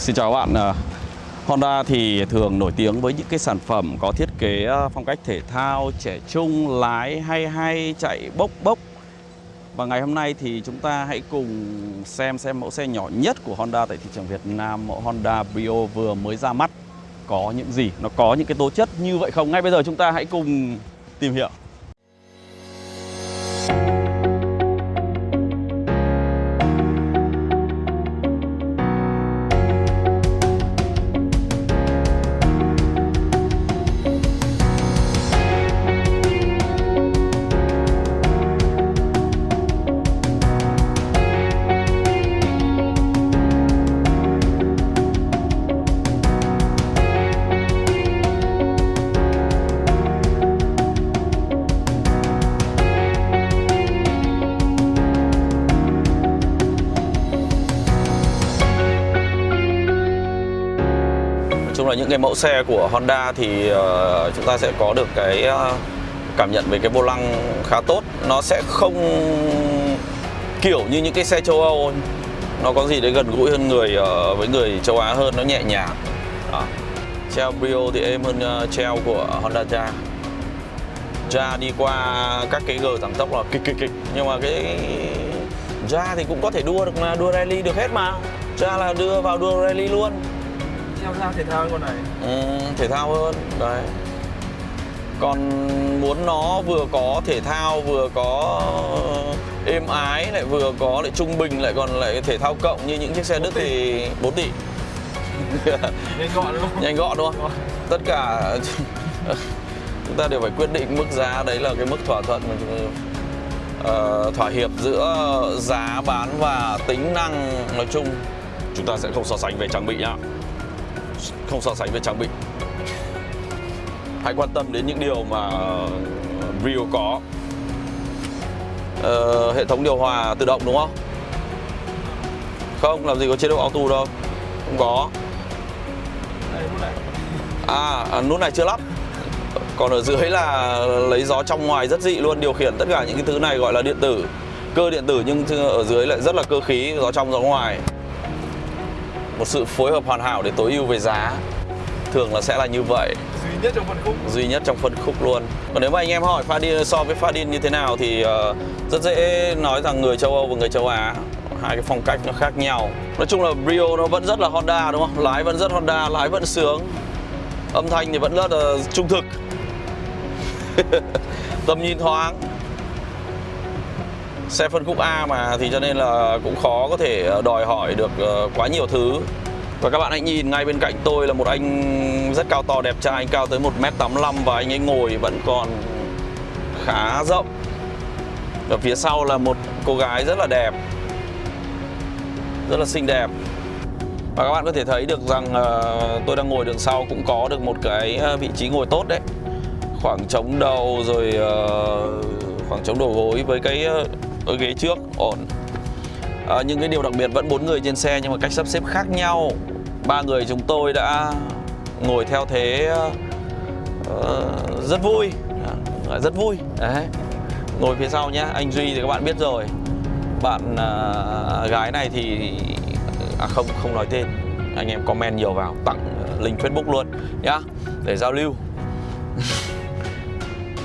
Xin chào các bạn. À, Honda thì thường nổi tiếng với những cái sản phẩm có thiết kế à, phong cách thể thao, trẻ trung, lái hay hay, chạy bốc bốc. Và ngày hôm nay thì chúng ta hãy cùng xem xem mẫu xe nhỏ nhất của Honda tại thị trường Việt Nam, mẫu Honda Brio vừa mới ra mắt có những gì, nó có những cái tố chất như vậy không? Ngay bây giờ chúng ta hãy cùng tìm hiểu. Là những cái mẫu xe của Honda thì uh, chúng ta sẽ có được cái uh, cảm nhận về cái vô lăng khá tốt. Nó sẽ không kiểu như những cái xe châu Âu Nó có gì đấy gần gũi hơn người uh, với người châu Á hơn, nó nhẹ nhàng. Đó. Treo Brio thì êm hơn uh, treo của Honda Jazz. Jazz đi qua các cái gờ giảm tốc là kịch kịch kịch. Nhưng mà cái Jazz thì cũng có thể đua được mà, đua rally được hết mà. Jazz là đưa vào đua rally luôn. Theo ra thể thao con này. Ừ, thể thao hơn đấy. Còn muốn nó vừa có thể thao vừa có êm ái lại vừa có lại trung bình lại còn lại thể thao cộng như những chiếc xe Đức thì 4 tỷ. Nhanh gọn đúng không? nhanh gọn đúng không? Tất cả chúng ta đều phải quyết định mức giá đấy là cái mức thỏa thuận mà chúng uh, thỏa hiệp giữa giá bán và tính năng. Nói chung chúng ta sẽ không so sánh về trang bị nhá không so sánh về trang bị. Hãy quan tâm đến những điều mà ờ, Rio có. Ờ, hệ thống điều hòa tự động đúng không? Không làm gì có chế độ auto đâu. Không có. À, à nút này chưa lắp. Còn ở dưới là lấy gió trong ngoài rất dị luôn điều khiển tất cả những cái thứ này gọi là điện tử. Cơ điện tử nhưng ở dưới lại rất là cơ khí gió trong gió ngoài một sự phối hợp hoàn hảo để tối ưu về giá. Thường là sẽ là như vậy. Duy nhất trong phân khúc. Duy nhất trong phân khúc luôn. Còn nếu mà anh em hỏi Fadin so với Fadin như thế nào thì uh, rất dễ nói rằng người châu Âu và người châu Á. Hai cái phong cách nó khác nhau. Nói chung là Brio nó vẫn rất là Honda đúng không? Lái vẫn rất Honda lái vẫn sướng. Âm thanh thì vẫn rất là trung thực. Tầm nhìn thoáng xe phân khúc A mà thì cho nên là cũng khó có thể ờ, đòi hỏi được ờ, quá nhiều thứ. Và các bạn hãy nhìn ngay bên cạnh tôi là một anh rất cao to đẹp trai anh cao tới 1m85 và anh ấy ngồi vẫn còn khá rộng. Và phía sau là một cô gái rất là đẹp rất là xinh đẹp. Và các bạn có thể thấy được rằng uh, tôi đang ngồi đường sau cũng có được một cái vị trí ngồi tốt đấy. Khoảng trống đầu rồi uh, khoảng trống đầu gối với cái uh, ghế trước ổn. À, những cái điều đặc biệt vẫn bốn người trên xe nhưng mà cách sắp xếp khác nhau. Ba người chúng tôi đã ngồi theo thế uh, rất vui. À, rất vui. Đấy. Ngồi phía sau nhá anh duy thì các bạn biết rồi. Bạn uh, gái này thì à không không nói tên. Anh em comment nhiều vào tặng link facebook luôn nhá để giao lưu.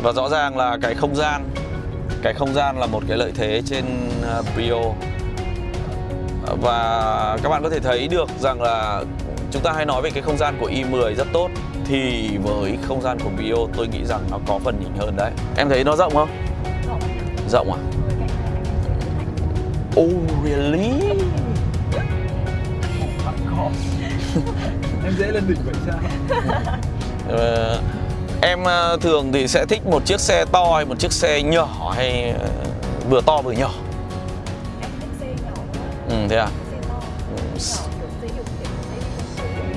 Và rõ ràng là cái không gian cái không gian là một cái lợi thế trên Brio và các bạn có thể thấy được rằng là chúng ta hay nói về cái không gian của i10 rất tốt thì với không gian của Brio tôi nghĩ rằng nó có phần nhỉnh hơn đấy. Em thấy nó rộng không? Rộng à? Oh really? Em dễ lên đỉnh vậy sao? Ờ, em ờ, thường thì sẽ thích một chiếc xe to hay một chiếc xe nhỏ hay ờ, vừa to vừa nhỏ? Em thích xe nhỏ ừ, thế à? Phố.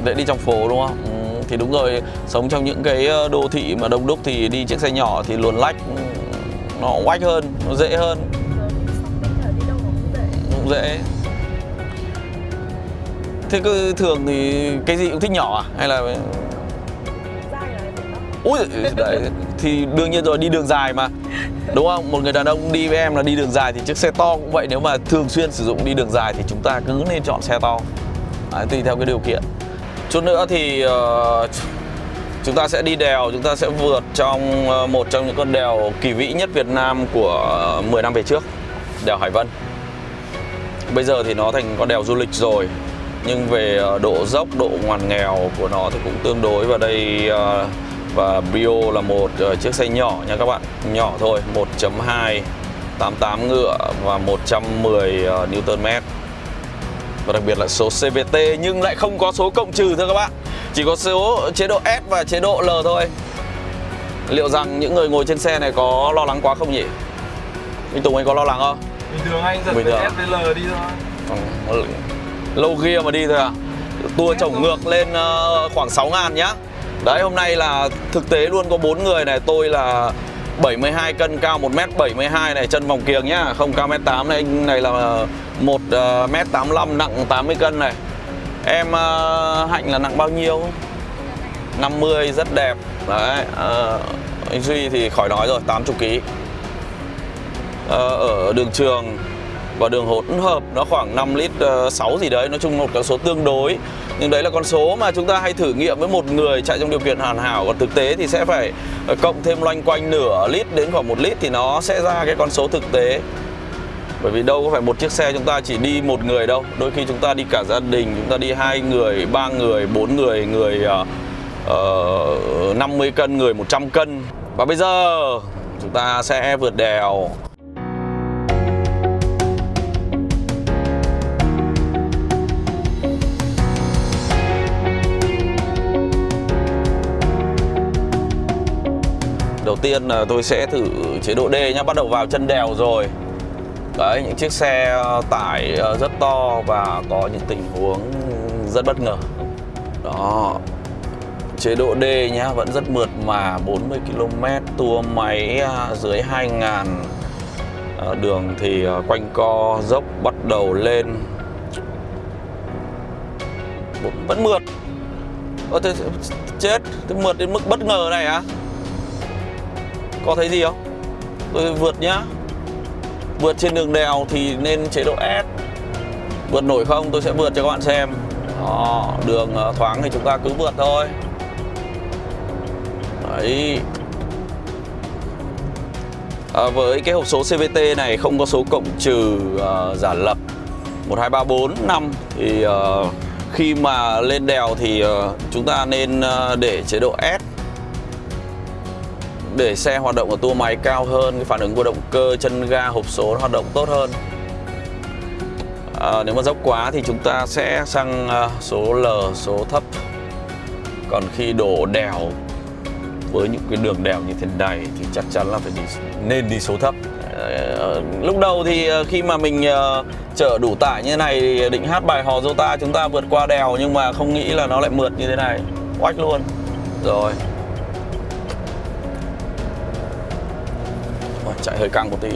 để đi trong phố đúng không? Ừ, thì đúng rồi sống trong những cái đô thị mà đông đúc thì đi chiếc xe nhỏ thì luồn lách ừ, nó oách hơn nó dễ hơn. Nó cũng dễ. Thế cứ thường thì cái gì cũng thích nhỏ à? Hay là ui đấy thì đương nhiên rồi đi đường dài mà. Đúng không? Một người đàn ông đi với em là đi đường dài thì chiếc xe to cũng vậy. Nếu mà thường xuyên sử dụng đi đường dài thì chúng ta cứ nên chọn xe to. Đấy, tùy theo cái điều kiện. Chút nữa thì uh, chúng ta sẽ đi đèo chúng ta sẽ vượt trong uh, một trong những con đèo kỳ vĩ nhất Việt Nam của uh, 10 năm về trước đèo Hải Vân. Bây giờ thì nó thành con đèo du lịch rồi nhưng về uh, độ dốc độ ngoằn nghèo của nó thì cũng tương đối. Và đây uh, và Brio là một ờ, chiếc xe nhỏ nha các bạn. Nhỏ thôi 1.2 88 ngựa và 110 ờ, Nm và đặc biệt là số CVT nhưng lại không có số cộng trừ thưa các bạn. Chỉ có số chế độ S và chế độ L thôi. Liệu rằng những người ngồi trên xe này có lo lắng quá không nhỉ? Minh Tùng anh có lo lắng không? Bình thường anh giật Bình từ thường. S đến L đi thôi. Lâu kia mà đi thôi à tour chổng ngược lên ờ, khoảng 6 ngàn nhá đấy hôm nay là thực tế luôn có bốn người này tôi là 72 cân cao 1m72 này chân vòng kiềng nhá. Không cao 1m8 này anh này là 1m85 ờ, nặng 80 cân này. Em ờ, Hạnh là nặng bao nhiêu? 50 rất đẹp. Đấy ờ, anh Duy thì khỏi nói rồi 80 kg Ờ, ở đường trường và đường hỗn hợp nó khoảng 5 lít ờ, 6 gì đấy nói chung một con số tương đối. Nhưng đấy là con số mà chúng ta hay thử nghiệm với một người chạy trong điều kiện hoàn hảo. Còn thực tế thì sẽ phải ờ, cộng thêm loanh quanh nửa lít đến khoảng một lít thì nó sẽ ra cái con số thực tế. Bởi vì đâu có phải một chiếc xe chúng ta chỉ đi một người đâu. Đôi khi chúng ta đi cả gia đình chúng ta đi hai người ba người bốn người người ờ, uh, 50 cân người 100 cân. Và bây giờ chúng ta sẽ vượt đèo. Tiên là tôi sẽ thử chế độ D nhá, bắt đầu vào chân đèo rồi. Đấy, những chiếc xe ờ, tải ờ, rất to và có những tình huống rất bất ngờ. Đó. Chế độ D nhá, vẫn rất mượt mà 40 km tua máy ờ, dưới 2000 Đường thì quanh co dốc bắt đầu lên Vẫn mượt Ơ thế chết, thế mượt đến mức bất ngờ này á có thấy gì không? Tôi vượt nhá. Vượt trên đường đèo thì nên chế độ S. Vượt nổi không? Tôi sẽ vượt cho các bạn xem. Đó, Đường ờ, thoáng thì chúng ta cứ vượt thôi. Đấy. À, Với cái hộp số CVT này không có số cộng trừ uh, giả lập 1, 2, 3, 4, 5 Thì uh, khi mà lên đèo thì uh, chúng ta nên uh, để chế độ S để xe hoạt động ở tua máy cao hơn cái phản ứng của động cơ chân ga hộp số nó hoạt động tốt hơn. À, nếu mà dốc quá thì chúng ta sẽ sang à, số L số thấp. Còn khi đổ đèo với những cái đường đèo như thế này thì chắc chắn là phải đi nên đi số thấp. Ờ, lúc đầu thì ờ, khi mà mình ờ, chở đủ tải như thế này thì định hát bài hò Jota chúng ta vượt qua đèo nhưng mà không nghĩ là nó lại mượt như thế này. Oách luôn. Rồi. Chạy hơi căng một tí.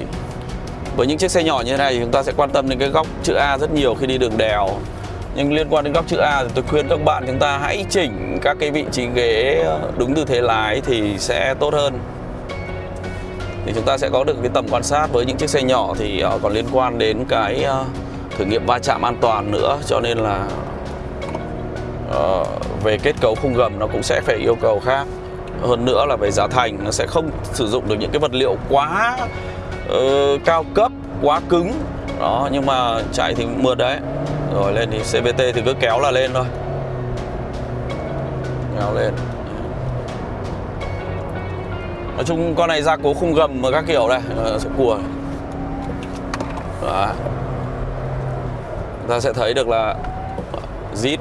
Với những chiếc xe nhỏ như thế này thì chúng ta sẽ quan tâm đến cái góc chữ A rất nhiều khi đi đường đèo. Nhưng liên quan đến góc chữ A thì tôi khuyên các bạn chúng ta hãy chỉnh các cái vị trí ghế đúng tư thế lái thì sẽ tốt hơn. Thì chúng ta sẽ có được cái tầm quan sát với những chiếc xe nhỏ thì ờ, còn liên quan đến cái ờ, thử nghiệm va chạm an toàn nữa. Cho nên là ờ, về kết cấu khung gầm nó cũng sẽ phải yêu cầu khác hơn nữa là về giá thành nó sẽ không sử dụng được những cái vật liệu quá uh, cao cấp quá cứng. Đó nhưng mà chạy thì mượt đấy. Rồi lên thì CVT thì cứ kéo là lên thôi. Kéo lên. Nói chung con này gia cố khung gầm và các kiểu này sẽ cùa đó. Ta sẽ thấy được là zit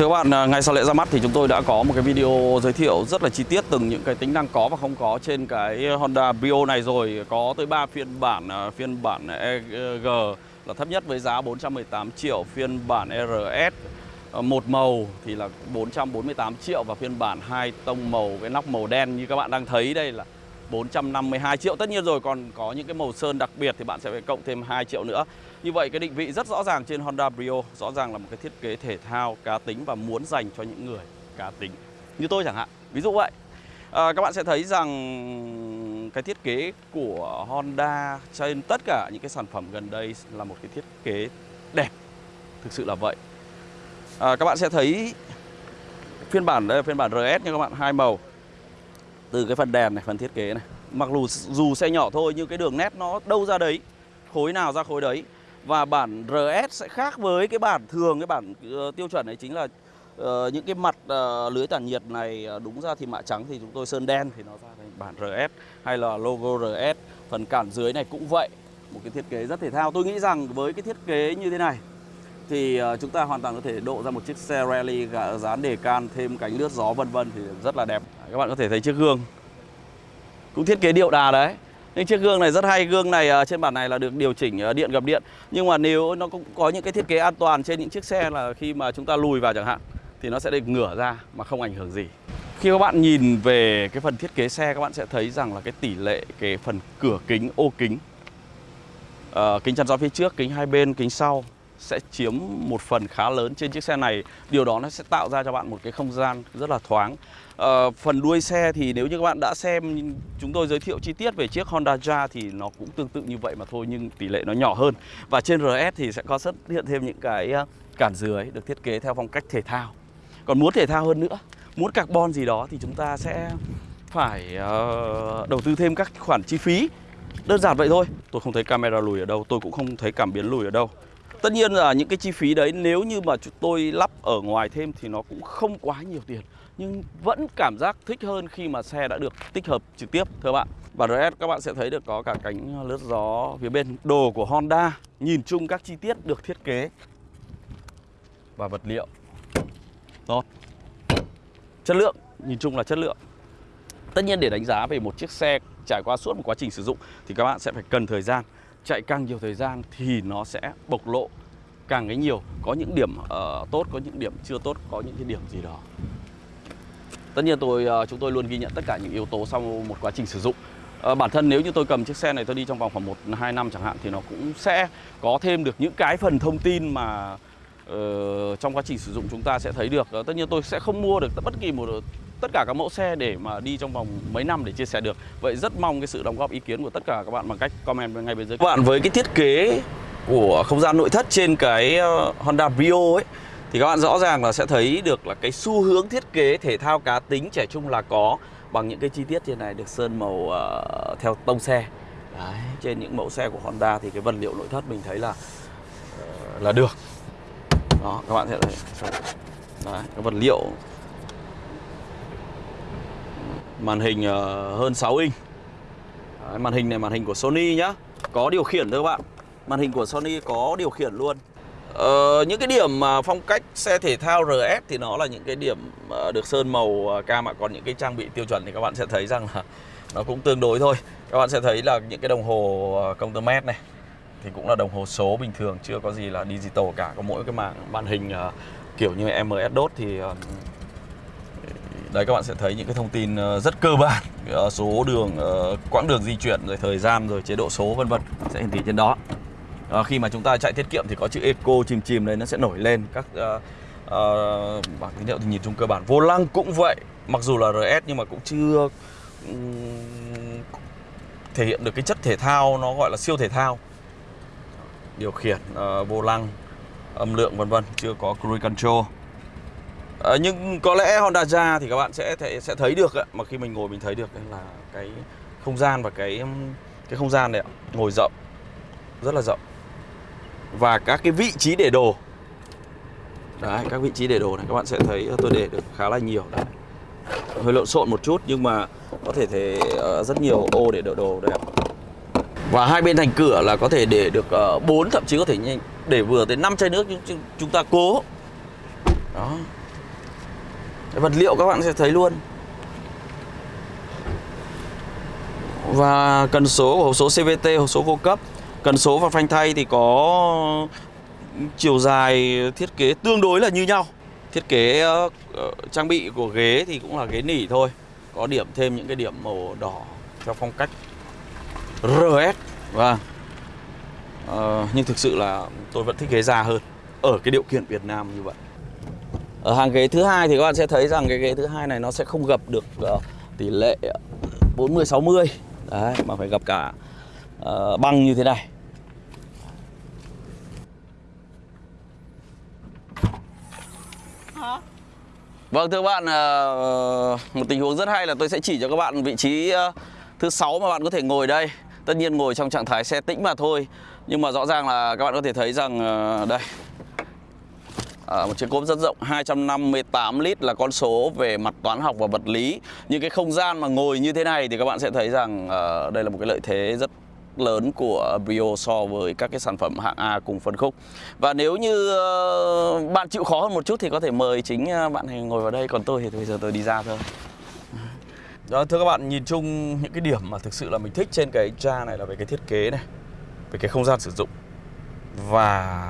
Thưa các bạn, à, ngay sau lễ ra mắt thì chúng tôi đã có một cái video giới thiệu rất là chi tiết từng những cái tính năng có và không có trên cái Honda Brio này rồi. Có tới 3 phiên bản, à, phiên bản EG là thấp nhất với giá 418 triệu, phiên bản RS à, một màu thì là 448 triệu và phiên bản hai tông màu cái nóc màu đen như các bạn đang thấy đây là 452 triệu. Tất nhiên rồi còn có những cái màu sơn đặc biệt thì bạn sẽ phải cộng thêm 2 triệu nữa. Như vậy cái định vị rất rõ ràng trên Honda Brio Rõ ràng là một cái thiết kế thể thao cá tính và muốn dành cho những người cá tính. Như tôi chẳng hạn ví dụ vậy. À, các bạn sẽ thấy rằng cái thiết kế của Honda trên tất cả những cái sản phẩm gần đây là một cái thiết kế đẹp thực sự là vậy. À, các bạn sẽ thấy phiên bản đây là phiên bản RS nha các bạn hai màu. Từ cái phần đèn này phần thiết kế này. Mặc dù dù xe nhỏ thôi nhưng cái đường nét nó đâu ra đấy khối nào ra khối đấy và bản RS sẽ khác với cái bản thường cái bản uh, tiêu chuẩn này chính là uh, những cái mặt uh, lưới tản nhiệt này uh, đúng ra thì mạ trắng thì chúng tôi sơn đen thì nó ra thành bản RS hay là logo RS phần cản dưới này cũng vậy một cái thiết kế rất thể thao. Tôi nghĩ rằng với cái thiết kế như thế này thì uh, chúng ta hoàn toàn có thể độ ra một chiếc xe rally dán đề can thêm cánh lướt gió vân vân thì rất là đẹp. Các bạn có thể thấy chiếc gương cũng thiết kế điệu đà đấy những chiếc gương này rất hay. Gương này à, trên bản này là được điều chỉnh à, điện gập điện. Nhưng mà nếu nó cũng có những cái thiết kế an toàn trên những chiếc xe là khi mà chúng ta lùi vào chẳng hạn thì nó sẽ được ngửa ra mà không ảnh hưởng gì. Khi các bạn nhìn về cái phần thiết kế xe các bạn sẽ thấy rằng là cái tỷ lệ cái phần cửa kính ô kính uh, kính chắn gió phía trước kính hai bên kính sau sẽ chiếm một phần khá lớn trên chiếc xe này. Điều đó nó sẽ tạo ra cho bạn một cái không gian rất là thoáng. À, phần đuôi xe thì nếu như các bạn đã xem chúng tôi giới thiệu chi tiết về chiếc Honda Jazz thì nó cũng tương tự như vậy mà thôi nhưng tỷ lệ nó nhỏ hơn. Và trên RS thì sẽ có xuất hiện thêm những cái ờ, cản dưới được thiết kế theo phong cách thể thao. Còn muốn thể thao hơn nữa muốn carbon gì đó thì chúng ta sẽ phải uh, đầu tư thêm các khoản chi phí. Đơn giản vậy thôi. Tôi không thấy camera lùi ở đâu tôi cũng không thấy cảm biến lùi ở đâu tất nhiên là những cái chi phí đấy, nếu như mà chúng tôi lắp ở ngoài thêm thì nó cũng không quá nhiều tiền. Nhưng vẫn cảm giác thích hơn khi mà xe đã được tích hợp trực tiếp, thưa bạn. Và RS các bạn sẽ thấy được có cả cánh lướt gió phía bên. Đồ của Honda, nhìn chung các chi tiết được thiết kế và vật liệu. Tốt. Chất lượng, nhìn chung là chất lượng. Tất nhiên để đánh giá về một chiếc xe trải qua suốt một quá trình sử dụng thì các bạn sẽ phải cần thời gian chạy càng nhiều thời gian thì nó sẽ bộc lộ càng cái nhiều. Có những điểm uh, tốt có những điểm chưa tốt có những cái điểm gì đó. Tất nhiên tôi uh, chúng tôi luôn ghi nhận tất cả những yếu tố sau một quá trình sử dụng. Uh, bản thân nếu như tôi cầm chiếc xe này tôi đi trong vòng khoảng một hai năm chẳng hạn thì nó cũng sẽ có thêm được những cái phần thông tin mà uh, trong quá trình sử dụng chúng ta sẽ thấy được. Uh, tất nhiên tôi sẽ không mua được bất kỳ một tất cả các mẫu xe để mà đi trong vòng mấy năm để chia sẻ được. Vậy rất mong cái sự đóng góp ý kiến của tất cả các bạn bằng cách comment ngay bên dưới. Các bạn với cái thiết kế của không gian nội thất trên cái ờ, Honda Brio ấy thì các bạn rõ ràng là sẽ thấy được là cái xu hướng thiết kế thể thao cá tính trẻ trung là có bằng những cái chi tiết trên này được sơn màu uh, theo tông xe. Đấy, trên những mẫu xe của Honda thì cái vật liệu nội thất mình thấy là uh, là được. Đó các bạn sẽ thấy. Đấy, cái vật liệu màn hình ờ, hơn 6 inch. Đấy, màn hình này màn hình của Sony nhá. Có điều khiển thôi các bạn. Màn hình của Sony có điều khiển luôn. Ờ, những cái điểm mà phong cách xe thể thao RS thì nó là những cái điểm ờ, được sơn màu ờ, cam ạ còn những cái trang bị tiêu chuẩn thì các bạn sẽ thấy rằng là nó cũng tương đối thôi. Các bạn sẽ thấy là những cái đồng hồ công tơ mét này thì cũng là đồng hồ số bình thường chưa có gì là digital cả. Có mỗi cái màn màn hình kiểu như MS DOT thì đấy các bạn sẽ thấy những cái thông tin ờ, rất cơ bản. Ờ, số đường ờ, quãng đường di chuyển rồi thời gian rồi chế độ số vân vân. Sẽ hiển thị trên đó. À, khi mà chúng ta chạy tiết kiệm thì có chữ eco chìm chìm đấy nó sẽ nổi lên. Các uh, uh, bảng tín hiệu thì nhìn chung cơ bản. Vô lăng cũng vậy. Mặc dù là RS nhưng mà cũng chưa um, thể hiện được cái chất thể thao nó gọi là siêu thể thao. Điều khiển uh, vô lăng âm lượng vân vân. Chưa có cruise control à, nhưng có lẽ Honda Jazz thì các bạn sẽ thể, sẽ thấy được ạ. mà khi mình ngồi mình thấy được là cái không gian và cái cái không gian này ạ. ngồi rộng rất là rộng. Và các cái vị trí để đồ. Đấy các vị trí để đồ này các bạn sẽ thấy ờ, tôi để được khá là nhiều. Đấy. Hơi lộn xộn một chút nhưng mà có thể thể ờ, rất nhiều ô để đỡ đồ đây và hai bên thành cửa là có thể để được bốn 4 thậm chí có thể để vừa tới 5 chai nước chúng, chúng ta cố. Đó vật liệu các bạn sẽ thấy luôn. Và cần số của hộp số CVT hộp số vô cấp. Cần số và phanh thay thì có chiều dài thiết kế tương đối là như nhau. Thiết kế uh, trang bị của ghế thì cũng là ghế nỉ thôi. Có điểm thêm những cái điểm màu đỏ theo phong cách RS và vâng. uh, ờ, nhưng thực sự là tôi vẫn thích ghế da hơn ở cái điều kiện Việt Nam như vậy ở hàng ghế thứ hai thì các bạn sẽ thấy rằng cái ghế thứ hai này nó sẽ không gập được uh, tỷ lệ 40 60 đấy mà phải gập cả uh, băng như thế này Vâng thưa các bạn, uh, một tình huống rất hay là tôi sẽ chỉ cho các bạn vị trí uh, thứ sáu mà bạn có thể ngồi đây. Tất nhiên ngồi trong trạng thái xe tĩnh mà thôi. Nhưng mà rõ ràng là các bạn có thể thấy rằng uh, đây À, một chiếc cốp rất rộng 258 lít là con số về mặt toán học và vật lý. Những cái không gian mà ngồi như thế này thì các bạn sẽ thấy rằng ờ, đây là một cái lợi thế rất lớn của Brio so với các cái sản phẩm hạng A cùng phân khúc. Và nếu như ờ, bạn chịu khó hơn một chút thì có thể mời chính ờ, bạn này ngồi vào đây còn tôi thì bây giờ tôi đi ra thôi. Đó, thưa các bạn nhìn chung những cái điểm mà thực sự là mình thích trên cái cha này là về cái thiết kế này về cái không gian sử dụng và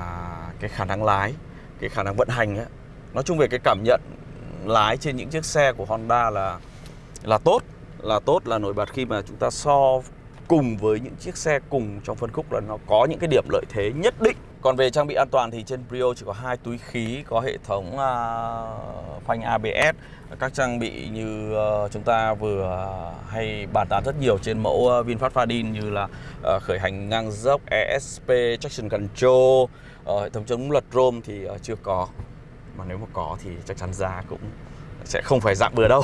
cái khả năng lái cái khả năng vận hành ấy. nói chung về cái cảm nhận lái trên những chiếc xe của Honda là là tốt là tốt là nổi bật khi mà chúng ta so cùng với những chiếc xe cùng trong phân khúc là nó có những cái điểm lợi thế nhất định còn về trang bị an toàn thì trên Brio chỉ có hai túi khí có hệ thống uh, phanh ABS các trang bị như uh, chúng ta vừa hay bàn tán rất nhiều trên mẫu uh, VinFast Fadin như là uh, khởi hành ngang dốc ESP traction control ờ, hệ thống chống lật rôm thì ờ, chưa có. Mà nếu mà có thì chắc chắn giá cũng sẽ không phải dạng bừa đâu.